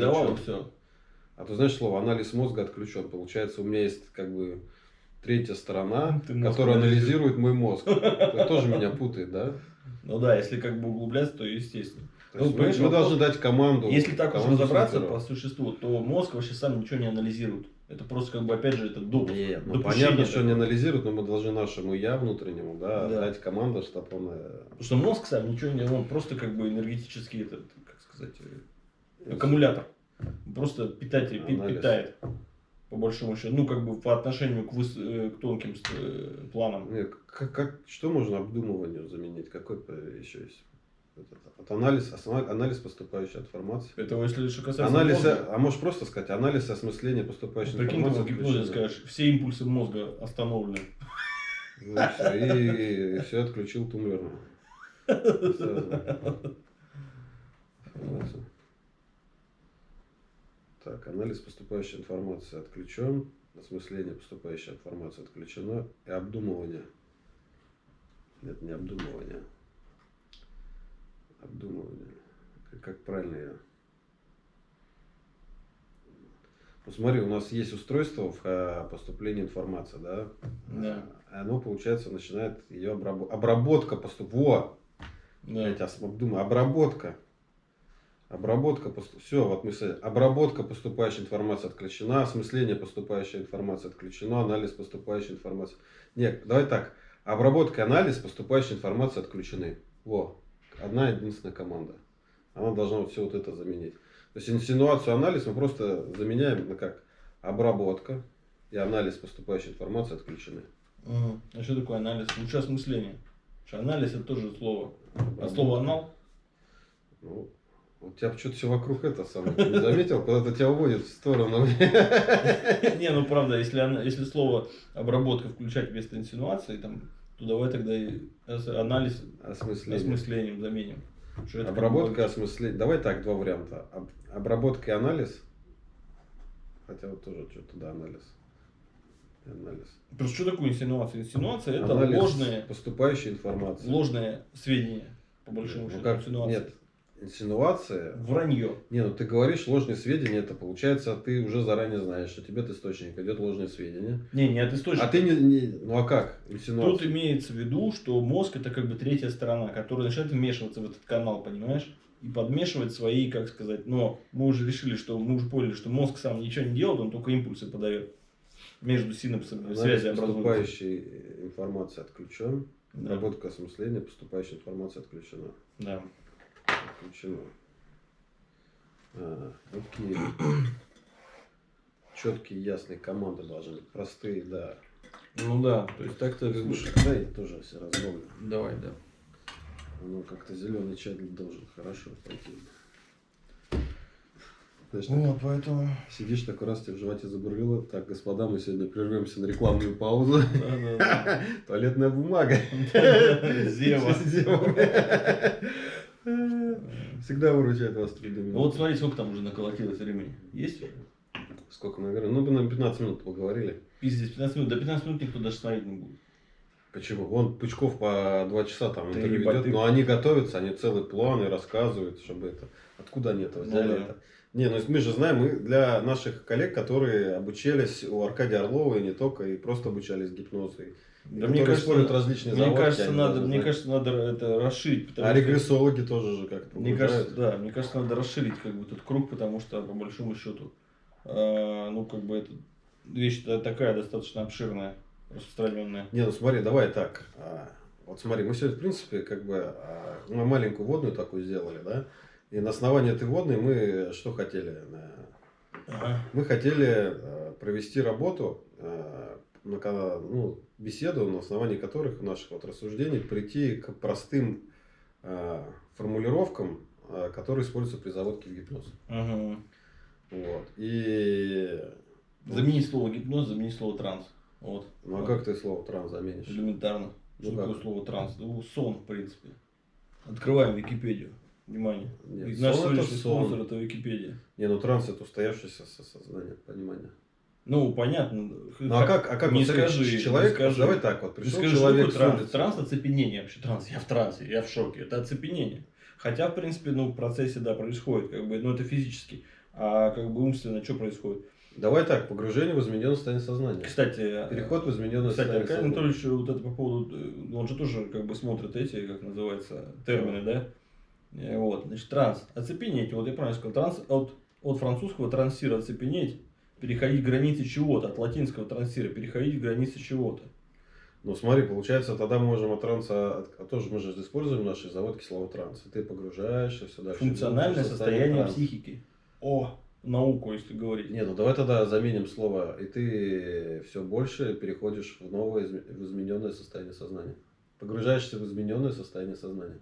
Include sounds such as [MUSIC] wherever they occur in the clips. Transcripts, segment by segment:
Давал все. А ты знаешь слово анализ мозга отключен. Получается, у меня есть как бы третья сторона, Ты которая анализирует мой мозг. Это тоже меня путает, да? Ну да, если как бы углубляться, то естественно. То Ну, есть мы, понимаешь, мы должны дать команду. Если так уж разобраться по существу, то мозг вообще сам ничего не анализирует. Это просто как бы опять же это доп. Нет, ну понятно, что не такое. анализируют, но мы должны нашему я внутреннему, да, Да. дать команду, чтобы он... э, Потому что мозг сам ничего не, он просто как бы энергетический этот, как сказать, э, аккумулятор. Просто питать, пи- Анализ. питает. По большому счету. Ну, как бы по отношению к, выс- э, к тонким э, планам. Не, как, как- что можно обдумыванию заменить? Какой еще есть? От анализ, анализ поступающей информации. Это если что касается Анализ, мозга. а можешь просто сказать, анализ осмысления поступающей Прикинь, ты в информации. гипнозе отключено. скажешь, все импульсы мозга остановлены. Ну, и всё, и, все отключил тумблерно. [LAUGHS] Сразу. Так, анализ поступающей информации отключен, осмысление поступающей информации отключено, и обдумывание. Нет, не обдумывание. Обдумывание. Как, правильно я? Ну, смотри, у нас есть устройство в э, поступлении информации, да? Да. А Оно, получается, начинает ее обработ... обработка поступ... Во! Да. Я сейчас думаю, обработка. Обработка, все, вот мы обработка поступающей информации отключена, осмысление поступающей информации отключено, анализ поступающей информации. Нет, давай так, обработка и анализ поступающей информации отключены. Во, одна единственная команда. Она должна вот все вот это заменить. То есть инсинуацию, анализ мы просто заменяем на как обработка и анализ поступающей информации отключены. А что такое анализ? Лучше осмысление. Анализ это тоже слово. А слово анал? Ну, у тебя что-то все вокруг это самое. Ты не заметил? Куда-то тебя уводит в сторону. [LAUGHS] Не, ну правда, если, ана- если слово обработка включать вместо инсинуации, там, то давай тогда и анализ Осмысление. осмыслением заменим. Обработка, осмысление. Давай так, два варианта. Об- Обработка и анализ. Хотя вот тоже что-то, да, анализ. Анализ. Просто что такое инсинуация? Инсинуация это Анализ ложные, поступающей информации. ложные сведения, по большому Ну счету. как? инсинуация. Нет. Инсинуация. Вранье. Не, ну ты говоришь ложные сведения, это получается, ты уже заранее знаешь, что тебе от источника идет ложные сведения. Не, не от источника. А ты не, не- ну а как? Инсинуация. Тут имеется в виду, что мозг это как бы третья сторона, которая начинает вмешиваться в этот канал, понимаешь? И подмешивать свои, как сказать, но мы уже решили, что мы уже поняли, что мозг сам ничего не делает, он только импульсы подает между синапсами, Анализ связи образуются. поступающей информации отключен. Да. Обработка осмысления поступающей информации отключена. Да. Отключено. А, окей. [CLEARS THROAT] Четкие, ясные команды должны быть. Простые, да. Ну да, то есть так-то... Слушай, дай я тоже все разговор. Давай, да. Ну, как-то зеленый чай должен хорошо пойти. Знаешь, Ну, так поэтому... сидишь такой раз, тебе в животе забурлило. Так, господа, мы сегодня прервемся на рекламную паузу. [LAUGHS] Туалетная бумага. [LAUGHS] да. Всегда выручает вас трудами. Ну вот смотри, сколько там уже наколотилось времени. Есть? Сколько мы говорим? Ну, мы на 15 минут поговорили. Пиздец, 15 минут. До 15 минут никто даже смотреть не будет. Почему? Вон Пучков по 2 часа там Да интервью ведет, ты- но они готовятся, они целый план и рассказывают, чтобы это... Откуда они это взяли? Ну да. это? Не, ну мы же знаем, мы для наших коллег, которые обучались у Аркадия Орлова и не только, и просто обучались гипнозу. и- Да мне кажется, используют различные мне заводки, кажется, надо, мне кажется, надо это расширить. А что- регрессологи тоже же как-то Мне кажется, да, мне кажется, надо расширить как бы этот круг, потому что по большому счету, э, ну как бы это вещь та- такая достаточно обширная, распространенная. Не, ну смотри, давай так. А, Вот смотри, мы сегодня, в принципе, как бы а, мы маленькую водную такую сделали, да? И на основании этой водной мы что хотели? Ага. Мы хотели э, провести работу, э, на ну, беседу, на основании которых наших вот рассуждений прийти к простым э, формулировкам, э, которые используются при заводке в гипноз. Ага. Вот. И Заменить слово гипноз, заменить слово транс. Вот. ну а как ты слово транс заменишь? Элементарно. Ну Что такое как? слово транс? Ну, сон, в принципе. Открываем Википедию. Внимание. Нет, И наш сон это сегодняшний сон. спонсор это Википедия. Не, ну транс это устоявшееся со- сознание, понимание. Ну, понятно. Ну а как, а как не вот скажи, человек, не скажи. давай так вот, пришел скажи, человек с такое транс? улицы. Транс оцепенение вообще. Транс. Я в трансе, я в шоке. Это оцепенение. Хотя, в принципе, ну, в процессе, да, происходит, как бы, ну, это физически. А как бы умственно что происходит? Давай так, погружение в измененное состояние сознания. Кстати, Переход в измененное Кстати, состояние Аркадий сознания. Анатольевич вот это по поводу, э, он же тоже как бы смотрит эти, как называется, термины, да? Э, Вот, значит, транс, оцепенеть, вот я правильно сказал, транс от, от французского трансира оцепенеть, переходить границы чего-то, от латинского трансира переходить границы чего-то. Ну смотри, получается, тогда мы можем от транса, от- а тоже мы же используем наши заводки слова транс. И ты погружаешься все дальше. Функциональное состояние транса. психики. О, науку, если говорить. Не, ну давай тогда заменим слово, и ты все больше переходишь в новое, в измененное состояние сознания. Погружаешься в измененное состояние сознания.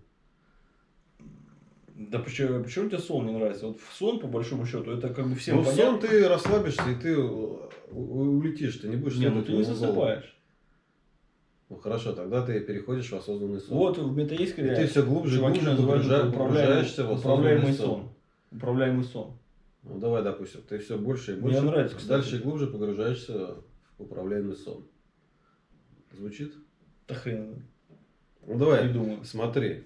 Да почему, почему тебе сон не нравится? Вот в сон, по большому счету, это как бы всем ну, в сон ты расслабишься, и ты улетишь, ты не будешь Не, ну ты не засыпаешь. Ну хорошо, тогда ты переходишь в осознанный сон. Вот в метаискре И ты все глубже и глубже называют погружа- это погружаешься в управляемый осознанный сон. Управляемый сон. Ну давай, допустим, ты все больше и Мне больше, нравится, кстати. дальше и глубже погружаешься в управляемый сон. Звучит? Да хрен. Ну давай, думаю. смотри.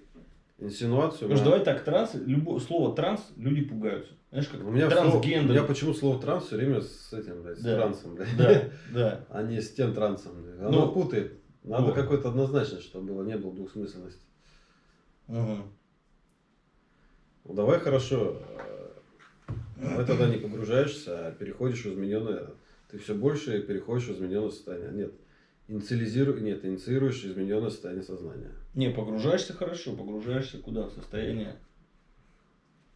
Инсинуацию. Потому что давай так, транс, любое слово транс, люди пугаются. Знаешь, как У меня, слово- трансгендер. у меня почему слово транс все время с этим, блядь, с Да. трансом, блядь. Да, да. [LAUGHS] А не с тем трансом. блядь. Оно Ну, путает. Надо вот. какой-то однозначно, чтобы было, не было двухсмысленности. Мгм. Ну давай хорошо. Давай тогда не погружаешься, а переходишь в измененное. Ты все больше переходишь в измененное состояние. Нет. Инициализируй, нет, инициируешь измененное состояние сознания. Не, погружаешься хорошо, погружаешься куда? В состояние.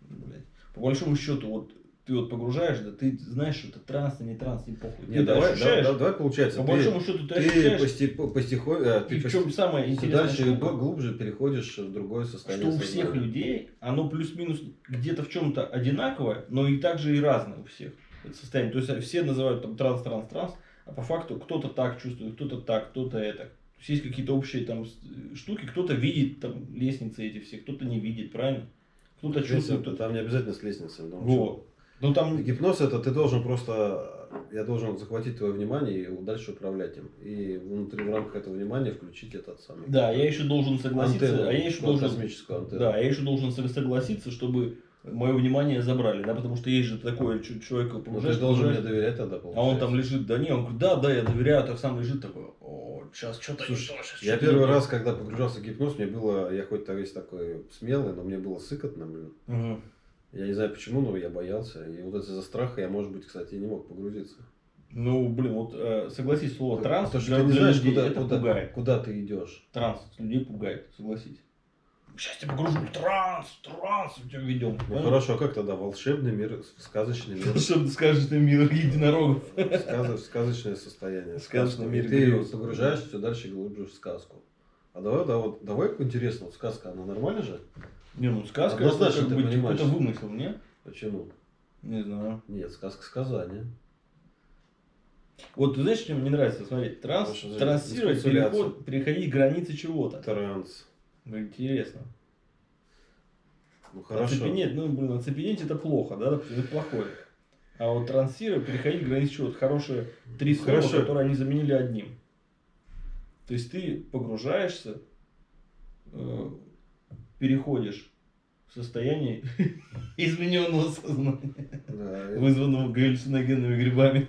Блядь. По большому счету, вот ты вот погружаешь, да ты знаешь, что это транс, а не транс, не похуй. Нет, ты давай, ощущаешь, давай, давай, получается, по ты, большому счету ты, ты ощущаешь, пости- постихо- э, и ты в чем самое интересное, дальше и штука, гл- глубже переходишь в другое что состояние у всех людей оно плюс-минус где-то в чем-то одинаковое, но и также и разное у всех. Это состояние. То есть все называют там транс, транс, транс, а по факту кто-то так чувствует, кто-то так, кто-то это. То есть есть какие-то общие там с- штуки, кто-то видит там лестницы эти все, кто-то не видит, правильно? Кто-то чувствует. кто-то- там не обязательно с лестницей. но Вот. Ну там Гипноз это ты должен просто, я должен захватить твое внимание и дальше управлять им. И внутри в рамках этого внимания включить этот самый Да, я еще должен согласиться, антенну, а я еще ну, должен, космическую антенну. да, я еще должен сог- согласиться, чтобы мое внимание забрали, да, потому что есть же такое чу- человек Ну, ты погружаешь, должен мне погружаешь, доверять тогда, а он там лежит, да не, он говорит, да, да, я доверяю, так сам лежит такой, о, сейчас что-то не то, щас Я первый не то». раз, когда погружался в гипноз, мне было, я хоть весь такой смелый, но мне было сыкотно, блин. Мгм. Я не знаю почему, но я боялся. И вот из-за страха я, может быть, кстати, и не мог погрузиться. Ну, блин, вот э, согласись, слово транс Потому что для, ты не знаешь, людей куда, это куда, пугает. куда ты идешь. Транс людей пугает, согласись. Сейчас тебя погружу, транс, транс, мы тебя ведем. Ну хорошо, а как тогда волшебный мир, сказочный мир, скажешь, ты мир единорогов? сказо- сказочное состояние. Сказочный мир И ты грез. погружаешься все дальше и глубже в сказку. А давай, да, вот, давай интересно, вот сказка, она нормальная же? Не, ну сказка это Однозначно как ты бы понимаешь. какой-то вымысел, не? Почему? Не знаю. Нет, сказка сказания. Вот ты знаешь, что мне нравится? Смотри, транс, Потому трансировать, переход, переходить границы чего-то. Транс. Ну, интересно. Ну хорошо. Оцепенеть, ну, блин, оцепенеть это плохо, да, это плохое. А вот трансировать, переходить границы чего-то. Хорошие три слова, Хорошо. которые они заменили одним. То есть ты погружаешься, э, переходишь в состояние [LAUGHS] измененного сознания, Да, вызванного галлюциногенными грибами.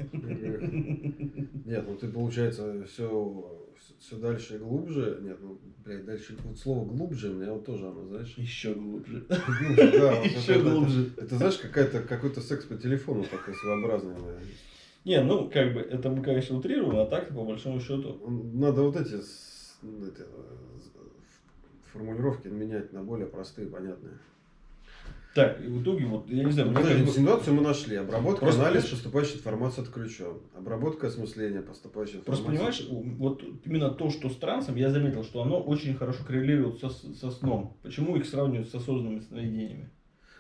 Нет, ну ты, получается, все, все дальше и глубже. Нет, ну, блядь, дальше вот слово глубже, у меня вот тоже оно, знаешь. Еще глубже. [LAUGHS] Глубже, да, вот Еще это- это- глубже. Это, знаешь, какая-то, какой-то секс по телефону такой своеобразный. наверное. Не, ну, как бы, это мы, конечно, утрируем, а так, по большому счету, Надо вот эти, эти, э, формулировки менять на более простые, понятные. Так, и в итоге, вот, я не знаю, Подожди, бы- инсинуацию мы нашли. Обработка, Просто, анализ поступающей информации отключен. Обработка осмысления поступающей Просто информации. понимаешь, вот именно то, что с трансом, я заметил, что оно очень хорошо коррелирует со, со сном. Почему их сравнивают с осознанными сновидениями?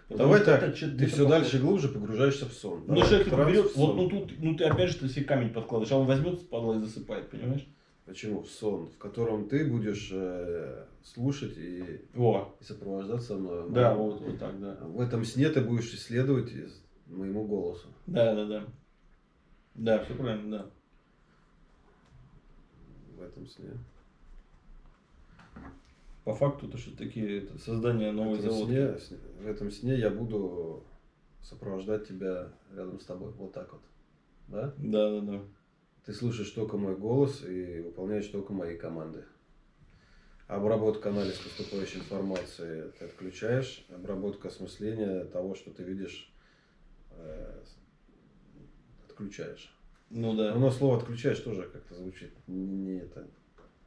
Потому Давай так, это ты все похоже. дальше глубже погружаешься в сон. Ну, человек берет, вот, ну тут, ну ты опять же ты себе камень подкладываешь, а он возьмет, падла и засыпает, понимаешь? Почему? В сон, в котором ты будешь э, слушать и, Во, и сопровождаться мной. да, вот, вот так, да. В этом сне ты будешь исследовать из- моему голосу. Да, да, да. Да, все правильно, да. В этом сне. По факту, то, что такие это, создание В новой этом, заводки. сне- в этом сне я буду сопровождать тебя рядом с тобой. Вот так вот. Да? Да, да, да. Ты слушаешь только мой голос и выполняешь только мои команды. Обработка, анализ поступающей информации ты отключаешь. Обработка осмысления того, что ты видишь, э, отключаешь. Ну да. Но слово отключаешь тоже как-то звучит не, не это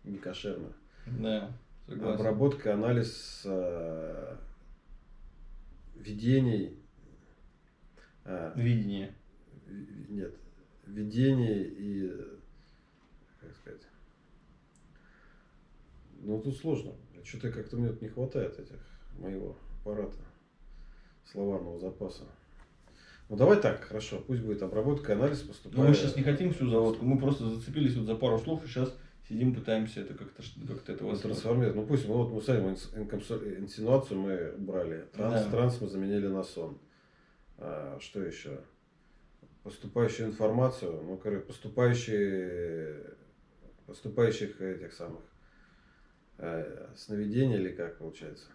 не кошерно. Да, согласен. Обработка, анализ э, видений. э, Видение. ви- нет, видений и, как сказать, ну тут сложно. Что-то как-то мне не хватает этих моего аппарата, словарного запаса. Ну давай так, хорошо, пусть будет обработка, анализ Но поступает. Ну, мы сейчас не хотим всю заводку, мы просто зацепились вот за пару слов и сейчас сидим, пытаемся это как-то как-то это восстановить. трансформировать. Ну пусть, ну вот мы сами инсинуацию мы убрали. Транс, Да. транс мы заменили на сон. А, что еще? Поступающую информацию, ну, короче, поступающие, поступающих этих самых э, сновидений или как получается?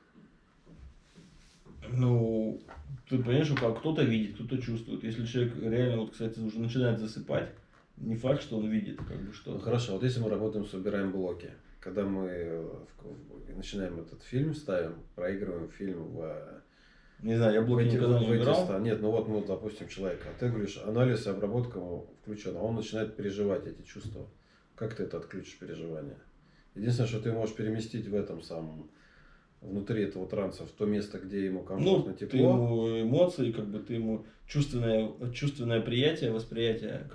Ну, ты понимаешь, что как кто-то видит, кто-то чувствует. Если человек реально, вот, кстати, уже начинает засыпать, не факт, что он видит, как бы что. Ну хорошо, вот если мы работаем, собираем блоки, когда мы начинаем этот фильм, ставим, проигрываем фильм в Не знаю, я блоки эти- никогда не в эти убирал. ста- Нет, ну вот мы, допустим, человека, а ты говоришь, анализ и обработка включен, а он начинает переживать эти чувства. Как ты это отключишь переживания? Единственное, что ты можешь переместить в этом самом, внутри этого транса, в то место, где ему Ну, комфортно, ты тепло. ему эмоции, как бы ты ему чувственное, чувственное приятие, восприятие, как